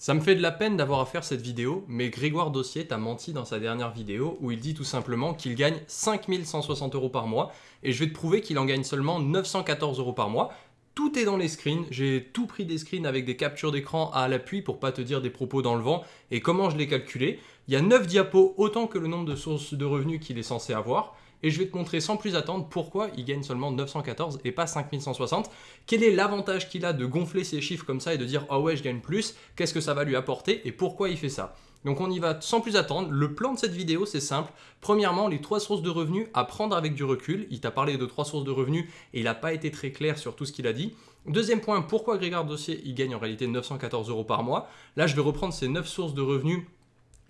Ça me fait de la peine d'avoir à faire cette vidéo, mais Grégoire Dossier t'a menti dans sa dernière vidéo où il dit tout simplement qu'il gagne 5160 euros par mois et je vais te prouver qu'il en gagne seulement 914 euros par mois. Tout est dans les screens, j'ai tout pris des screens avec des captures d'écran à l'appui pour pas te dire des propos dans le vent et comment je l'ai calculé? Il y a 9 diapos, autant que le nombre de sources de revenus qu'il est censé avoir et je vais te montrer sans plus attendre pourquoi il gagne seulement 914 et pas 5160. Quel est l'avantage qu'il a de gonfler ses chiffres comme ça et de dire « Ah ouais, je gagne plus, qu'est-ce que ça va lui apporter et pourquoi il fait ça ?» Donc on y va sans plus attendre. Le plan de cette vidéo, c'est simple. Premièrement, les trois sources de revenus à prendre avec du recul. Il t'a parlé de trois sources de revenus et il n'a pas été très clair sur tout ce qu'il a dit. Deuxième point, pourquoi Grégoire Dossier, il gagne en réalité 914 euros par mois? Là, je vais reprendre ces 9 sources de revenus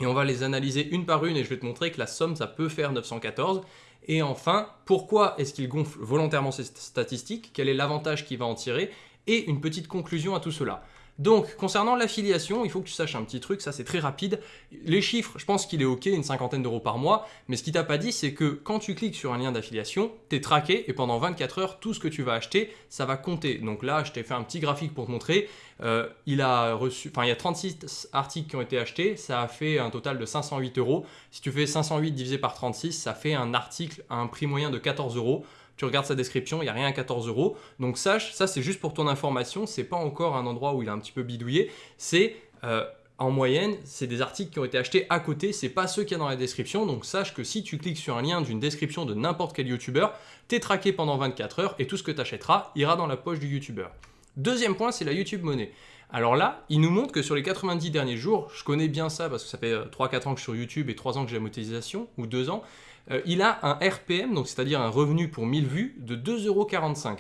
et on va les analyser une par une et je vais te montrer que la somme, ça peut faire 914. Et enfin, pourquoi est-ce qu'il gonfle volontairement ces statistiques? Quel est l'avantage qu'il va en tirer? Et une petite conclusion à tout cela. Donc, concernant l'affiliation, il faut que tu saches un petit truc, ça c'est très rapide. Les chiffres, je pense qu'il est ok, une cinquantaine d'euros par mois, mais ce qu'il t'a pas dit, c'est que quand tu cliques sur un lien d'affiliation, tu es traqué et pendant 24 heures, tout ce que tu vas acheter, ça va compter. Donc là, je t'ai fait un petit graphique pour te montrer. Euh, il, a reçu, il y a 36 articles qui ont été achetés, ça a fait un total de 508 euros. Si tu fais 508 divisé par 36, ça fait un article à un prix moyen de 14 euros tu regardes sa description, il n'y a rien à 14 euros. Donc sache, ça c'est juste pour ton information, c'est pas encore un endroit où il a un petit peu bidouillé, c'est euh, en moyenne, c'est des articles qui ont été achetés à côté, c'est pas ceux qu'il y a dans la description, donc sache que si tu cliques sur un lien d'une description de n'importe quel youtubeur, es traqué pendant 24 heures et tout ce que tu achèteras ira dans la poche du youtubeur. Deuxième point, c'est la YouTube Monnaie. Alors là, il nous montre que sur les 90 derniers jours, je connais bien ça parce que ça fait 3-4 euh, ans que je suis sur YouTube et 3 ans que j'ai la monétisation, ou 2 ans, euh, il a un RPM, donc c'est-à-dire un revenu pour 1000 vues, de 2,45€.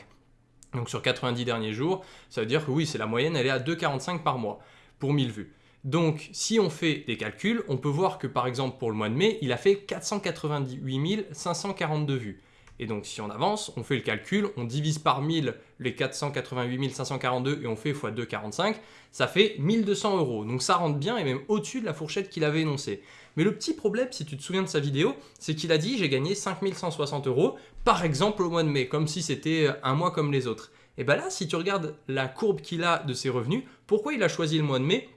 Donc sur 90 derniers jours, ça veut dire que oui, c'est la moyenne, elle est à 2,45 par mois pour 1000 vues. Donc si on fait des calculs, on peut voir que par exemple pour le mois de mai, il a fait 498 542 vues. Et donc si on avance, on fait le calcul, on divise par 1000 les 488 542 et on fait x 2,45, ça fait 1200 euros. Donc ça rentre bien et même au-dessus de la fourchette qu'il avait énoncée. Mais le petit problème, si tu te souviens de sa vidéo, c'est qu'il a dit j'ai gagné 5160 euros, par exemple au mois de mai, comme si c'était un mois comme les autres. Et bien là, si tu regardes la courbe qu'il a de ses revenus, pourquoi il a choisi le mois de mai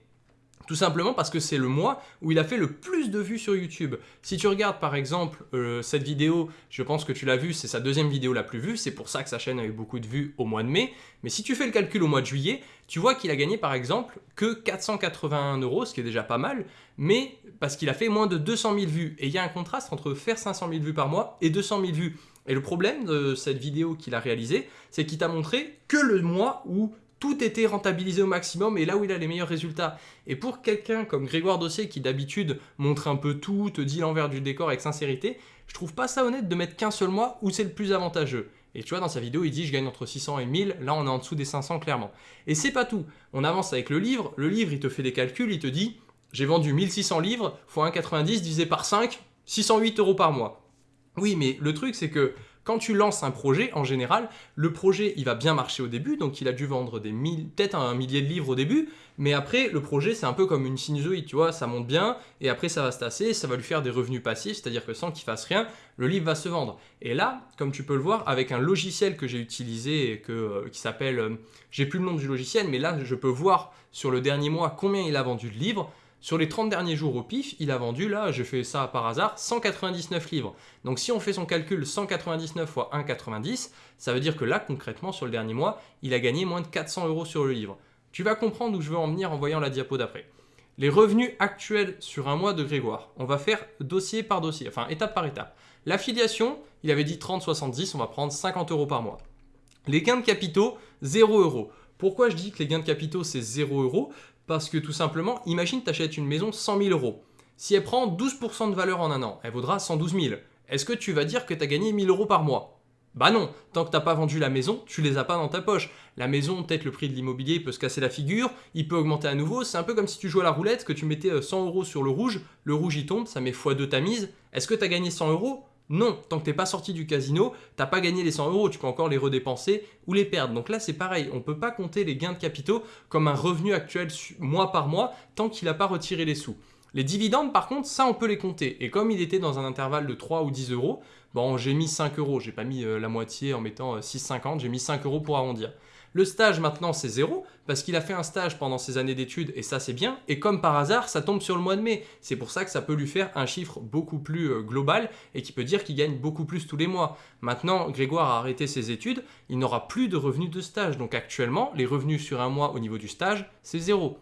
tout simplement parce que c'est le mois où il a fait le plus de vues sur YouTube. Si tu regardes par exemple euh, cette vidéo, je pense que tu l'as vu, c'est sa deuxième vidéo la plus vue, c'est pour ça que sa chaîne a eu beaucoup de vues au mois de mai. Mais si tu fais le calcul au mois de juillet, tu vois qu'il a gagné par exemple que 481 euros, ce qui est déjà pas mal, mais parce qu'il a fait moins de 200 000 vues. Et il y a un contraste entre faire 500 000 vues par mois et 200 000 vues. Et le problème de cette vidéo qu'il a réalisée, c'est qu'il t'a montré que le mois où tout était rentabilisé au maximum et là où il a les meilleurs résultats. Et pour quelqu'un comme Grégoire Dossier qui d'habitude montre un peu tout, te dit l'envers du décor avec sincérité, je trouve pas ça honnête de mettre qu'un seul mois où c'est le plus avantageux. Et tu vois, dans sa vidéo, il dit je gagne entre 600 et 1000, là on est en dessous des 500 clairement. Et c'est pas tout, on avance avec le livre, le livre il te fait des calculs, il te dit j'ai vendu 1600 livres, fois 1,90 divisé par 5, 608 euros par mois. Oui, mais le truc c'est que quand tu lances un projet, en général, le projet, il va bien marcher au début, donc il a dû vendre des peut-être un millier de livres au début, mais après, le projet, c'est un peu comme une sinusoïde, tu vois, ça monte bien, et après, ça va se tasser, ça va lui faire des revenus passifs, c'est-à-dire que sans qu'il fasse rien, le livre va se vendre. Et là, comme tu peux le voir, avec un logiciel que j'ai utilisé, euh, qui s'appelle, euh, j'ai plus le nom du logiciel, mais là, je peux voir sur le dernier mois combien il a vendu de livres, sur les 30 derniers jours au pif, il a vendu, là, je fais ça par hasard, 199 livres. Donc si on fait son calcul 199 fois 1,90, ça veut dire que là, concrètement, sur le dernier mois, il a gagné moins de 400 euros sur le livre. Tu vas comprendre où je veux en venir en voyant la diapo d'après. Les revenus actuels sur un mois de Grégoire. On va faire dossier par dossier, enfin étape par étape. L'affiliation, il avait dit 30-70, on va prendre 50 euros par mois. Les gains de capitaux, 0 euros. Pourquoi je dis que les gains de capitaux, c'est 0 euros? Parce que tout simplement, imagine tu achètes une maison 100 000 euros. Si elle prend 12% de valeur en un an, elle vaudra 112 000. Est-ce que tu vas dire que tu as gagné 1000 euros par mois? Bah non, tant que tu n'as pas vendu la maison, tu les as pas dans ta poche. La maison, peut-être le prix de l'immobilier peut se casser la figure, il peut augmenter à nouveau. C'est un peu comme si tu jouais à la roulette, que tu mettais 100 euros sur le rouge, le rouge il tombe, ça met x2 ta mise. Est-ce que tu as gagné 100 euros? Non, tant que tu n'es pas sorti du casino, tu n'as pas gagné les 100 euros, tu peux encore les redépenser ou les perdre. Donc là, c'est pareil, on ne peut pas compter les gains de capitaux comme un revenu actuel mois par mois tant qu'il n'a pas retiré les sous. Les dividendes, par contre, ça, on peut les compter. Et comme il était dans un intervalle de 3 ou 10 euros, bon, j'ai mis 5 euros. J'ai pas mis euh, la moitié en mettant 6,50, euh, j'ai mis 5 euros pour arrondir. Le stage maintenant c'est zéro parce qu'il a fait un stage pendant ses années d'études et ça c'est bien. Et comme par hasard, ça tombe sur le mois de mai. C'est pour ça que ça peut lui faire un chiffre beaucoup plus euh, global et qui peut dire qu'il gagne beaucoup plus tous les mois. Maintenant, Grégoire a arrêté ses études, il n'aura plus de revenus de stage. Donc actuellement, les revenus sur un mois au niveau du stage, c'est zéro.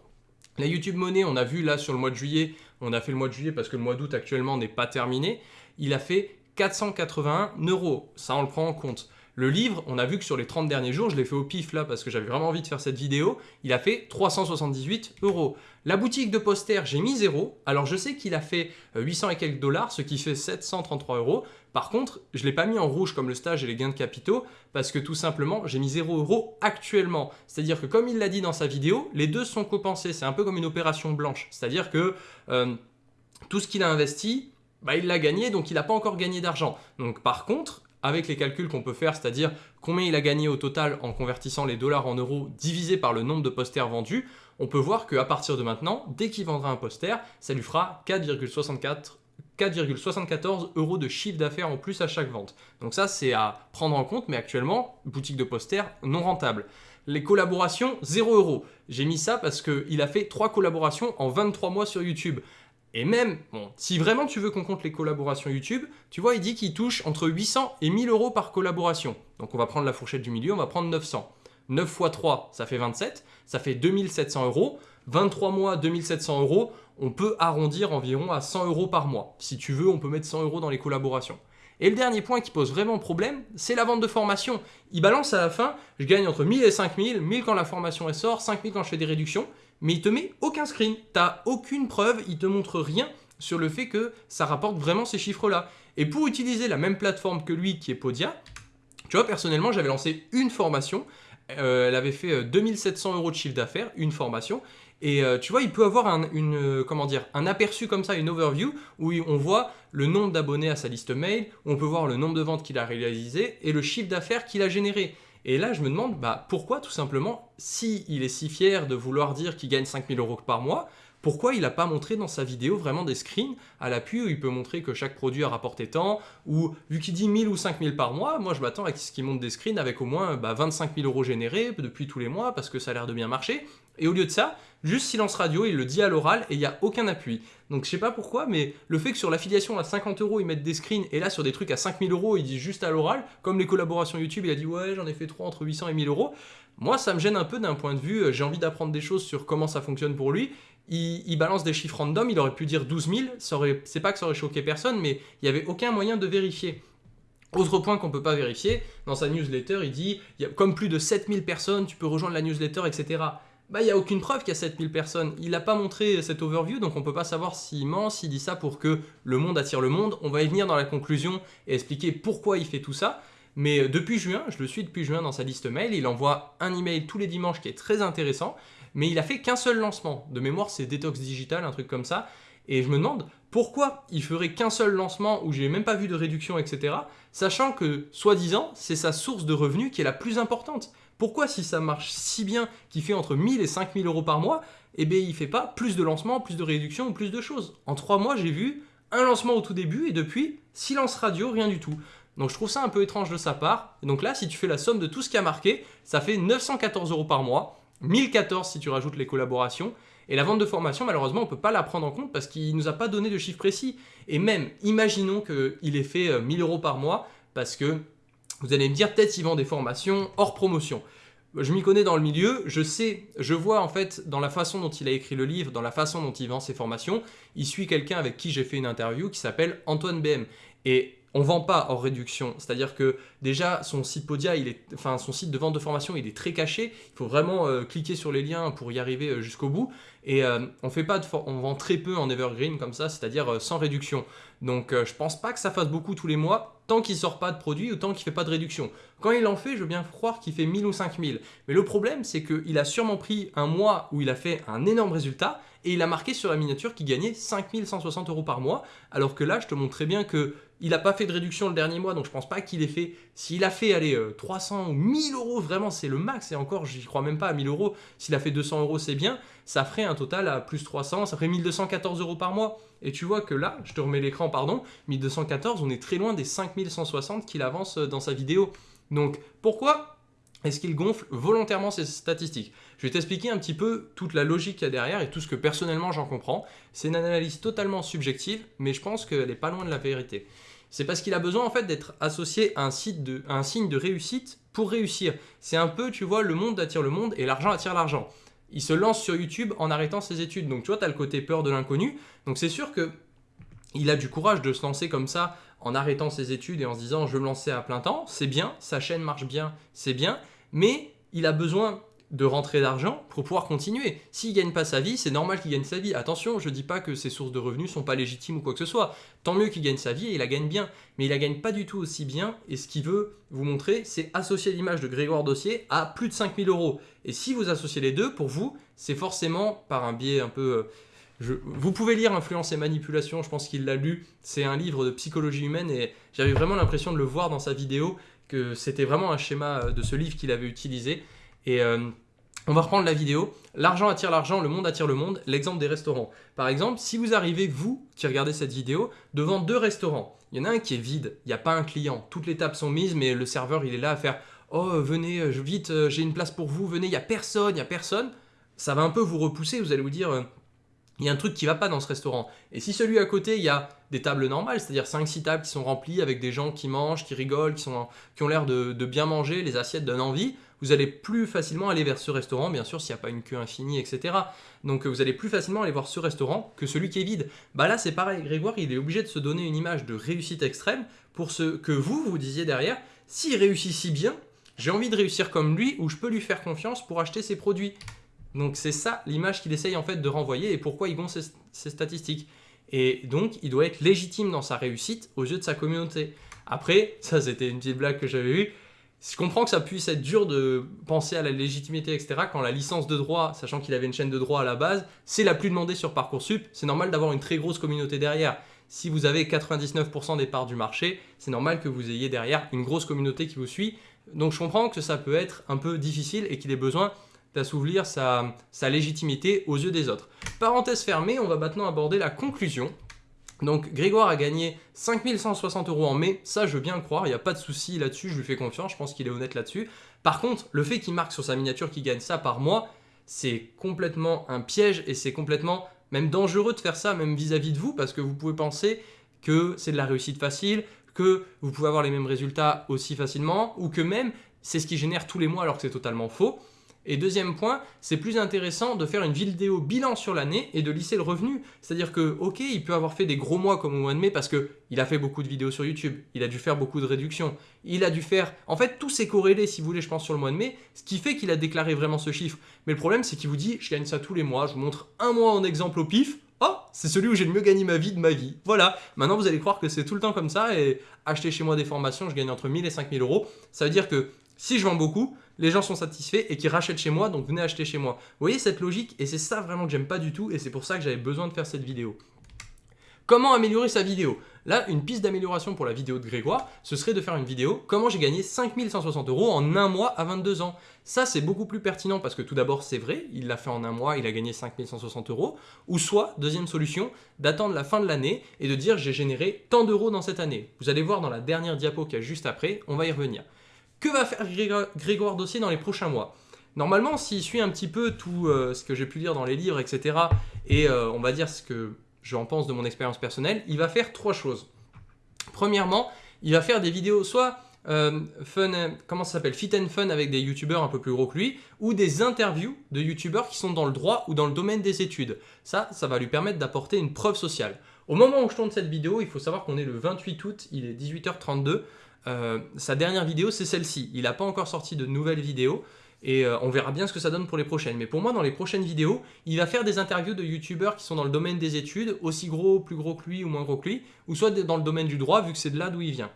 La YouTube Money, on a vu là sur le mois de juillet, on a fait le mois de juillet parce que le mois d'août actuellement n'est pas terminé, il a fait 481 euros. Ça, on le prend en compte. Le livre, on a vu que sur les 30 derniers jours, je l'ai fait au pif là parce que j'avais vraiment envie de faire cette vidéo, il a fait 378 euros. La boutique de poster, j'ai mis 0. Alors je sais qu'il a fait 800 euh, et quelques dollars, ce qui fait 733 euros. Par contre, je ne l'ai pas mis en rouge comme le stage et les gains de capitaux parce que tout simplement, j'ai mis 0 euros actuellement. C'est-à-dire que comme il l'a dit dans sa vidéo, les deux sont compensés. C'est un peu comme une opération blanche. C'est-à-dire que euh, tout ce qu'il a investi, bah, il l'a gagné, donc il n'a pas encore gagné d'argent. Donc par contre, avec les calculs qu'on peut faire, c'est-à-dire combien il a gagné au total en convertissant les dollars en euros divisé par le nombre de posters vendus, on peut voir qu'à partir de maintenant, dès qu'il vendra un poster, ça lui fera 4,74 euros de chiffre d'affaires en plus à chaque vente. Donc ça, c'est à prendre en compte, mais actuellement, boutique de posters non rentable. Les collaborations, 0 euros. J'ai mis ça parce qu'il a fait 3 collaborations en 23 mois sur YouTube. Et même, bon, si vraiment tu veux qu'on compte les collaborations YouTube, tu vois, il dit qu'il touche entre 800 et 1000 euros par collaboration. Donc on va prendre la fourchette du milieu, on va prendre 900. 9 x 3, ça fait 27, ça fait 2700 euros. 23 mois, 2700 euros, on peut arrondir environ à 100 euros par mois. Si tu veux, on peut mettre 100 euros dans les collaborations. Et le dernier point qui pose vraiment problème, c'est la vente de formation. Il balance à la fin, je gagne entre 1000 et 5000, 1000 quand la formation est sort, 5000 quand je fais des réductions mais il te met aucun screen. T'as aucune preuve, il te montre rien sur le fait que ça rapporte vraiment ces chiffres-là. Et pour utiliser la même plateforme que lui, qui est Podia, tu vois, personnellement, j'avais lancé une formation. Euh, elle avait fait 2700 euh, euros de chiffre d'affaires, une formation. Et euh, tu vois, il peut avoir un, une, comment un aperçu comme ça, une overview, où on voit le nombre d'abonnés à sa liste mail, on peut voir le nombre de ventes qu'il a réalisé et le chiffre d'affaires qu'il a généré. Et là, je me demande bah, pourquoi, tout simplement, si il est si fier de vouloir dire qu'il gagne 5000 euros par mois, pourquoi il n'a pas montré dans sa vidéo vraiment des screens à l'appui où il peut montrer que chaque produit a rapporté tant ou vu qu'il dit 1000 ou 5000 par mois, moi je m'attends à ce qu'il montre des screens avec au moins bah, 25 000 euros générés depuis tous les mois parce que ça a l'air de bien marcher. Et au lieu de ça, juste silence radio, il le dit à l'oral et il n'y a aucun appui. Donc je sais pas pourquoi, mais le fait que sur l'affiliation à 50 euros, ils mettent des screens et là sur des trucs à 5000 euros, il dit juste à l'oral, comme les collaborations YouTube, il a dit ouais j'en ai fait 3 entre 800 et 1000 euros. Moi ça me gêne un peu d'un point de vue, euh, j'ai envie d'apprendre des choses sur comment ça fonctionne pour lui il, balance des chiffres random, il aurait pu dire 12 000, c'est pas que ça aurait choqué personne, mais il n'y avait aucun moyen de vérifier. Autre point qu'on ne peut pas vérifier, dans sa newsletter, il dit, y a, comme plus de 7000 personnes, tu peux rejoindre la newsletter, etc. Bah, il n'y a aucune preuve qu'il y a 7000 personnes. Il n'a pas montré cette overview, donc on ne peut pas savoir s'il ment, s'il dit ça pour que le monde attire le monde. On va y venir dans la conclusion et expliquer pourquoi il fait tout ça. Mais euh, depuis juin, je le suis depuis juin dans sa liste mail, il envoie un email tous les dimanches qui est très intéressant mais il a fait qu'un seul lancement. De mémoire, c'est Detox Digital, un truc comme ça. Et je me demande pourquoi il ferait qu'un seul lancement où j'ai même pas vu de réduction, etc. Sachant que, soi-disant, c'est sa source de revenus qui est la plus importante. Pourquoi, si ça marche si bien, qu'il fait entre 1000 et 5000 euros par mois, eh bien, il fait pas plus de lancements, plus de réductions ou plus de choses En trois mois, j'ai vu un lancement au tout début et depuis, silence radio, rien du tout. Donc je trouve ça un peu étrange de sa part. Donc là, si tu fais la somme de tout ce qui a marqué, ça fait 914 euros par mois. 1014 si tu rajoutes les collaborations. Et la vente de formation, malheureusement, on ne peut pas la prendre en compte parce qu'il ne nous a pas donné de chiffre précis. Et même, imaginons qu'il ait fait 1000 euh, euros par mois parce que vous allez me dire, peut-être il vend des formations hors promotion. Je m'y connais dans le milieu, je sais, je vois en fait dans la façon dont il a écrit le livre, dans la façon dont il vend ses formations, il suit quelqu'un avec qui j'ai fait une interview qui s'appelle Antoine BM. Et on vend pas hors réduction. C'est-à-dire que déjà, son site Podia, il est, enfin, son site de vente de formation, il est très caché. Il faut vraiment euh, cliquer sur les liens pour y arriver euh, jusqu'au bout. Et euh, on fait pas de on vend très peu en evergreen comme ça, c'est-à-dire sans réduction. Donc je pense pas que ça fasse beaucoup tous les mois tant qu'il sort pas de produit ou tant qu'il fait pas de réduction. Quand il en fait, je veux bien croire qu'il fait 1000 ou 5000. Mais le problème, c'est qu'il a sûrement pris un mois où il a fait un énorme résultat et il a marqué sur la miniature qu'il gagnait 5160 euros par mois, alors que là, je te montre très bien que il n'a pas fait de réduction le dernier mois, donc je pense pas qu'il ait fait. S'il a fait, allez, 300 euh, ou 1000 euros, vraiment, c'est le max. Et encore, j'y crois même pas à 1000 euros. S'il a fait 200 euros, c'est bien. Ça ferait un total à plus 300, ça ferait 1214 euros par mois. Et tu vois que là, je te remets l'écran, pardon, 1214, on est très loin des 5160 qu'il avance euh, dans sa vidéo. Donc, pourquoi est-ce qu'il gonfle volontairement ses statistiques? Je vais t'expliquer un petit peu toute la logique qu'il y a derrière et tout ce que personnellement j'en comprends. C'est une analyse totalement subjective, mais je pense qu'elle n'est pas loin de la vérité. C'est parce qu'il a besoin en fait d'être associé à un, signe de réussite pour réussir. C'est un peu, tu vois, le monde attire le monde et l'argent attire l'argent. Il se lance sur YouTube en arrêtant ses études. Donc tu vois, tu as le côté peur de l'inconnu. Donc c'est sûr que il a du courage de se lancer comme ça en arrêtant ses études et en se disant je me lancer à plein temps, c'est bien, sa chaîne marche bien, c'est bien, mais il a besoin de rentrer d'argent pour pouvoir continuer. S'il gagne pas sa vie, c'est normal qu'il gagne sa vie. Attention, je dis pas que ses sources de revenus sont pas légitimes ou quoi que ce soit. Tant mieux qu'il gagne sa vie et il la gagne bien. Mais il la gagne pas du tout aussi bien. Et ce qu'il veut vous montrer, c'est associer l'image de Grégoire Dossier à plus de 5000 euros. Et si vous associez les deux, pour vous, c'est forcément par un biais un peu... Euh, vous pouvez lire Influence et Manipulation, je pense qu'il l'a lu. C'est un livre de psychologie humaine et j'avais vraiment l'impression de le voir dans sa vidéo, que c'était vraiment un schéma euh, de ce livre qu'il avait utilisé. Et euh, on va reprendre la vidéo. L'argent attire l'argent, le monde attire le monde. L'exemple des restaurants. Par exemple, si vous arrivez, vous, qui regardez cette vidéo, devant deux restaurants. Il y en a un qui est vide, il n'y a pas un client. Toutes les tables sont mises, mais le serveur, il est là à faire « Oh, venez, euh, vite, euh, j'ai une place pour vous, venez, il n'y a personne, il n'y a personne. » Ça va un peu vous repousser, vous allez vous dire il y a un truc qui va pas dans ce restaurant. Et si celui à côté, il y a des tables normales, c'est-à-dire 5-6 tables qui sont remplies avec des gens qui mangent, qui rigolent, qui, ont l'air de, bien manger, les assiettes donnent envie, vous allez plus facilement aller vers ce restaurant, bien sûr s'il n'y a pas une queue infinie, etc. Donc vous allez plus facilement aller voir ce restaurant que celui qui est vide. Bah là c'est pareil, Grégoire il est obligé de se donner une image de réussite extrême pour ce que vous, vous disiez derrière, s'il réussit si bien, j'ai envie de réussir comme lui ou je peux lui faire confiance pour acheter ses produits. Donc c'est ça l'image qu'il essaye en fait de renvoyer et pourquoi il gonfle ses, statistiques. Et donc il doit être légitime dans sa réussite aux yeux de sa communauté. Après, ça c'était une petite blague que j'avais eue, je comprends que ça puisse être dur de penser à la légitimité, etc. quand la licence de droit, sachant qu'il avait une chaîne de droit à la base, c'est la plus demandée sur Parcoursup. C'est normal d'avoir une très grosse communauté derrière. Si vous avez 99% des parts du marché, c'est normal que vous ayez derrière une grosse communauté qui vous suit. Donc je comprends que ça peut être un peu difficile et qu'il ait besoin d'assouvir sa, légitimité aux yeux des autres. Parenthèse fermée, on va maintenant aborder la conclusion. Donc Grégoire a gagné 5160 euros en mai, ça je veux bien croire, il n'y a pas de souci là-dessus, je lui fais confiance, je pense qu'il est honnête là-dessus. Par contre, le fait qu'il marque sur sa miniature qu'il gagne ça par mois, c'est complètement un piège et c'est complètement même dangereux de faire ça, même vis-à-vis -vis de vous, parce que vous pouvez penser que c'est de la réussite facile, que vous pouvez avoir les mêmes résultats aussi facilement, ou que même c'est ce qui génère tous les mois alors que c'est totalement faux. Et deuxième point, c'est plus intéressant de faire une vidéo bilan sur l'année et de lisser le revenu. C'est-à-dire que, ok, il peut avoir fait des gros mois comme au mois de mai parce qu'il a fait beaucoup de vidéos sur YouTube, il a dû faire beaucoup de réductions, il a dû faire... En fait, tout s'est corrélé, si vous voulez, je pense, sur le mois de mai, ce qui fait qu'il a déclaré vraiment ce chiffre. Mais le problème, c'est qu'il vous dit, je gagne ça tous les mois, je vous montre un mois en exemple au pif, oh, c'est celui où j'ai le mieux gagné ma vie de ma vie. Voilà, maintenant vous allez croire que c'est tout le temps comme ça et acheter chez moi des formations, je gagne entre 1000 et 5000 euros. Ça veut dire que si je vends beaucoup, les gens sont satisfaits et qui rachètent chez moi, donc venez acheter chez moi. Vous voyez cette logique Et c'est ça vraiment que j'aime pas du tout et c'est pour ça que j'avais besoin de faire cette vidéo. Comment améliorer sa vidéo? Là, une piste d'amélioration pour la vidéo de Grégoire, ce serait de faire une vidéo « Comment j'ai gagné 5160 euros en un mois à 22 ans ?» Ça, c'est beaucoup plus pertinent parce que tout d'abord, c'est vrai, il l'a fait en un mois, il a gagné 5160 euros. Ou soit, deuxième solution, d'attendre la fin de l'année et de dire « J'ai généré tant d'euros dans cette année ». Vous allez voir dans la dernière diapo qu'il y a juste après, on va y revenir. Que va faire Grégoire Dossier dans les prochains mois Normalement, s'il suit un petit peu tout euh, ce que j'ai pu lire dans les livres, etc., et euh, on va dire ce que j'en pense de mon expérience personnelle, il va faire trois choses. Premièrement, il va faire des vidéos soit euh, fun, comment ça s'appelle, fit and fun avec des youtubeurs un peu plus gros que lui, ou des interviews de youtubeurs qui sont dans le droit ou dans le domaine des études. Ça, ça va lui permettre d'apporter une preuve sociale. Au moment où je tourne cette vidéo, il faut savoir qu'on est le 28 août, il est 18h32. Euh, sa dernière vidéo, c'est celle-ci. Il n'a pas encore sorti de nouvelles vidéos et euh, on verra bien ce que ça donne pour les prochaines. Mais pour moi, dans les prochaines vidéos, il va faire des interviews de youtubeurs qui sont dans le domaine des études, aussi gros, plus gros que lui ou moins gros que lui, ou soit dans le domaine du droit, vu que c'est de là d'où il vient,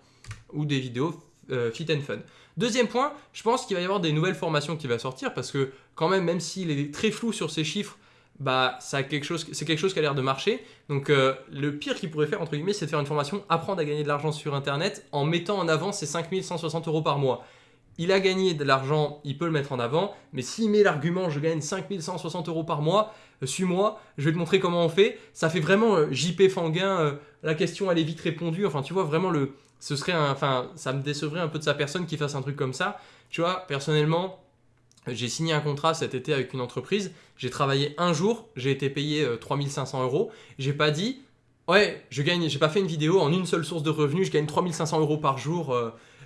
ou des vidéos euh, fit and fun. Deuxième point, je pense qu'il va y avoir des nouvelles formations qui vont sortir, parce que quand même, même s'il est très flou sur ses chiffres, bah, c'est quelque, chose, qui a l'air de marcher. Donc euh, le pire qu'il pourrait faire, entre guillemets, c'est de faire une formation apprendre à gagner de l'argent sur Internet en mettant en avant ses 5160 euros par mois. il a gagné de l'argent, il peut le mettre en avant, mais s'il met l'argument je gagne 5160 euros par mois, euh, suis-moi, je vais te montrer comment on fait, ça fait vraiment euh, JP Fanguin, euh, la question elle est vite répondue, enfin tu vois vraiment le, ce serait enfin ça me décevrait un peu de sa personne qui fasse un truc comme ça, tu vois, personnellement, j'ai signé un contrat cet été avec une entreprise, j'ai travaillé un jour, j'ai été payé 3500 euros, j'ai pas dit, ouais, je gagne, j'ai pas fait une vidéo en une seule source de revenus, je gagne 3500 euros par jour,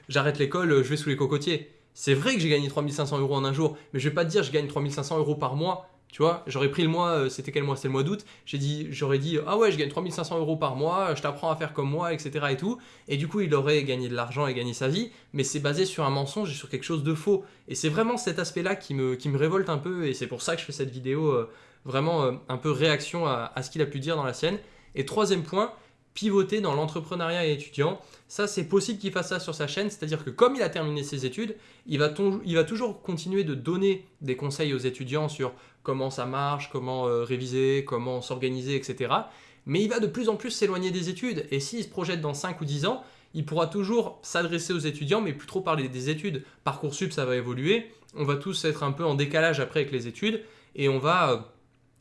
j'arrête l'école, je vais sous les cocotiers. C'est vrai que j'ai gagné 3500 euros en un jour, mais je vais pas te dire je gagne 3500 euros par mois. Tu vois, j'aurais pris le mois, euh, c'était quel mois? C'était le mois d'août. J'ai dit, j'aurais dit, ah ouais, je gagne 3500 euros par mois, je t'apprends à faire comme moi, etc. et tout. Et du coup, il aurait gagné de l'argent et gagné sa vie, mais c'est basé sur un mensonge et sur quelque chose de faux. Et c'est vraiment cet aspect-là qui me, qui me révolte un peu, et c'est pour ça que je fais cette vidéo euh, vraiment euh, un peu réaction à, à ce qu'il a pu dire dans la sienne. Et troisième point, pivoter dans l'entrepreneuriat étudiant. Ça, c'est possible qu'il fasse ça sur sa chaîne, c'est-à-dire que comme il a terminé ses études, il va, il va, toujours continuer de donner des conseils aux étudiants sur comment ça marche, comment euh, réviser, comment s'organiser, etc. Mais il va de plus en plus s'éloigner des études, et s'il se projette dans 5 ou 10 ans, il pourra toujours s'adresser aux étudiants, mais plus trop parler des études. Parcoursup, ça va évoluer, on va tous être un peu en décalage après avec les études, et on va euh,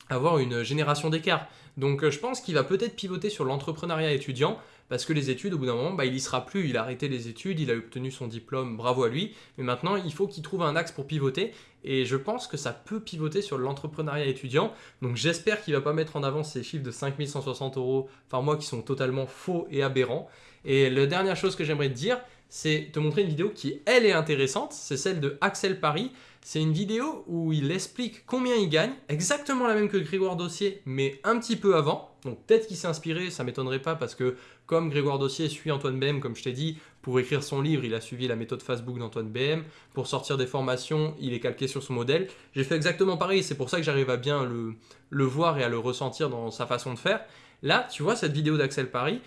avoir une génération d'écart. Donc euh, je pense qu'il va peut-être pivoter sur l'entrepreneuriat étudiant parce que les études, au bout d'un moment, bah, il y sera plus, il a arrêté les études, il a obtenu son diplôme, bravo à lui, mais maintenant il faut qu'il trouve un axe pour pivoter, et je pense que ça peut pivoter sur l'entrepreneuriat étudiant, donc j'espère qu'il va pas mettre en avant ces chiffres de 5160 euros par mois qui sont totalement faux et aberrants. Et la dernière chose que j'aimerais te dire, c'est te montrer une vidéo qui, elle, est intéressante, c'est celle de Axel Paris, c'est une vidéo où il explique combien il gagne, exactement la même que Grégoire Dossier, mais un petit peu avant. Donc peut-être qu'il s'est inspiré, ça m'étonnerait pas parce que comme Grégoire Dossier suit Antoine BM, comme je t'ai dit, pour écrire son livre, il a suivi la méthode Facebook d'Antoine BM. Pour sortir des formations, il est calqué sur son modèle. J'ai fait exactement pareil, c'est pour ça que j'arrive à bien le, le voir et à le ressentir dans sa façon de faire. Là, tu vois cette vidéo d'Axel Paris,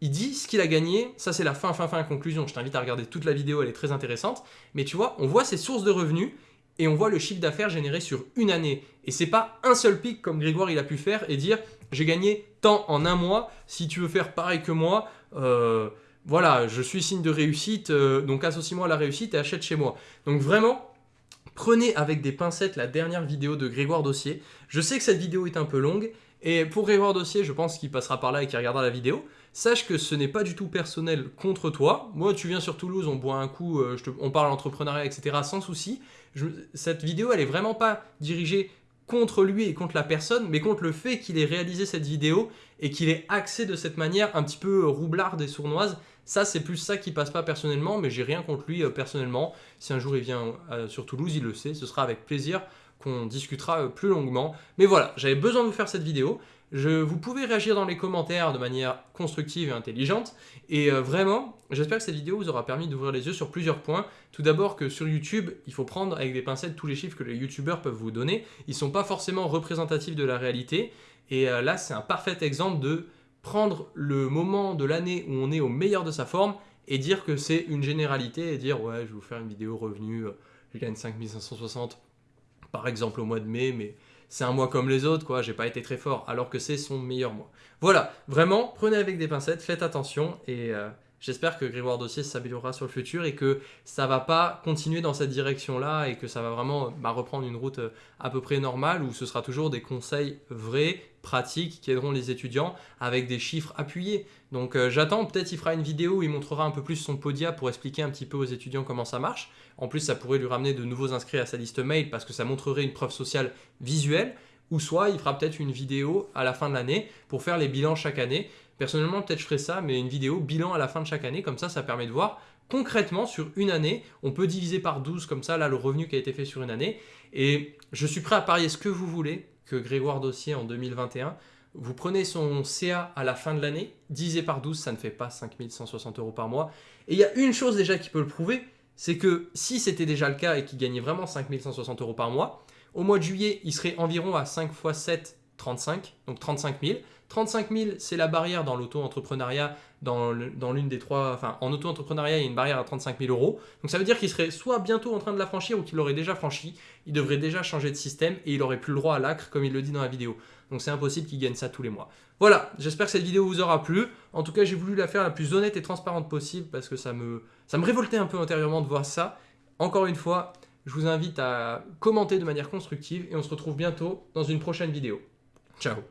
il dit ce qu'il a gagné, ça c'est la fin, fin, fin, conclusion. Je t'invite à regarder toute la vidéo, elle est très intéressante. Mais tu vois, on voit ses sources de revenus et on voit le chiffre d'affaires généré sur une année. Et c'est pas un seul pic comme Grégoire il a pu faire et dire j'ai gagné tant en un mois, si tu veux faire pareil que moi, euh, voilà, je suis signe de réussite, euh, donc associe-moi à la réussite et achète chez moi. Donc vraiment, prenez avec des pincettes la dernière vidéo de Grégoire Dossier. Je sais que cette vidéo est un peu longue, et pour Grégoire Dossier, je pense qu'il passera par là et qu'il regardera la vidéo. Sache que ce n'est pas du tout personnel contre toi. Moi, tu viens sur Toulouse, on boit un coup, euh, on parle entrepreneuriat, etc. sans souci cette vidéo, elle est vraiment pas dirigée contre lui et contre la personne, mais contre le fait qu'il ait réalisé cette vidéo et qu'il ait axé de cette manière un petit peu roublarde et sournoise. Ça, c'est plus ça qui passe pas personnellement, mais j'ai rien contre lui euh, personnellement. Si un jour il vient euh, sur Toulouse, il le sait, ce sera avec plaisir qu'on discutera euh, plus longuement. Mais voilà, j'avais besoin de vous faire cette vidéo. Je, vous pouvez réagir dans les commentaires de manière constructive et intelligente. Et euh, vraiment, j'espère que cette vidéo vous aura permis d'ouvrir les yeux sur plusieurs points. Tout d'abord que sur YouTube, il faut prendre avec des pincettes tous les chiffres que les YouTubeurs peuvent vous donner. Ils ne sont pas forcément représentatifs de la réalité. Et euh, là, c'est un parfait exemple de prendre le moment de l'année où on est au meilleur de sa forme et dire que c'est une généralité et dire ouais, je vais vous faire une vidéo revenu, je gagne 5560 par exemple au mois de mai, mais c'est un mois comme les autres, quoi, j'ai pas été très fort, alors que c'est son meilleur mois. Voilà, vraiment, prenez avec des pincettes, faites attention, et euh, j'espère que Grégoire Dossier s'améliorera sur le futur, et que ça va pas continuer dans cette direction-là, et que ça va vraiment bah, reprendre une route euh, à peu près normale, où ce sera toujours des conseils vrais, pratiques, qui aideront les étudiants, avec des chiffres appuyés. Donc euh, j'attends, peut-être il fera une vidéo où il montrera un peu plus son podia pour expliquer un petit peu aux étudiants comment ça marche, en plus, ça pourrait lui ramener de nouveaux inscrits à sa liste mail parce que ça montrerait une preuve sociale visuelle. Ou soit il fera peut-être une vidéo à la fin de l'année pour faire les bilans chaque année. Personnellement, peut-être je ferai ça, mais une vidéo bilan à la fin de chaque année. Comme ça, ça permet de voir concrètement sur une année. On peut diviser par 12 comme ça, là, le revenu qui a été fait sur une année. Et je suis prêt à parier ce que vous voulez que Grégoire Dossier en 2021 vous prenez son CA à la fin de l'année, divisé par 12, ça ne fait pas 5160 euros par mois. Et il y a une chose déjà qui peut le prouver, c'est que si c'était déjà le cas et qu'il gagnait vraiment 5160 euros par mois, au mois de juillet, il serait environ à 5 x 7, 35, donc 35 000. 35 000, c'est la barrière dans l'auto-entrepreneuriat, dans l'une des trois, enfin en auto-entrepreneuriat, il y a une barrière à 35 000 euros. Donc ça veut dire qu'il serait soit bientôt en train de la franchir ou qu'il l'aurait déjà franchi. Il devrait déjà changer de système et il aurait plus le droit à l'acre comme il le dit dans la vidéo. Donc c'est impossible qu'il gagne ça tous les mois. Voilà, j'espère que cette vidéo vous aura plu. En tout cas, j'ai voulu la faire la plus honnête et transparente possible parce que ça me, ça me révoltait un peu intérieurement de voir ça. Encore une fois, je vous invite à commenter de manière constructive et on se retrouve bientôt dans une prochaine vidéo. Ciao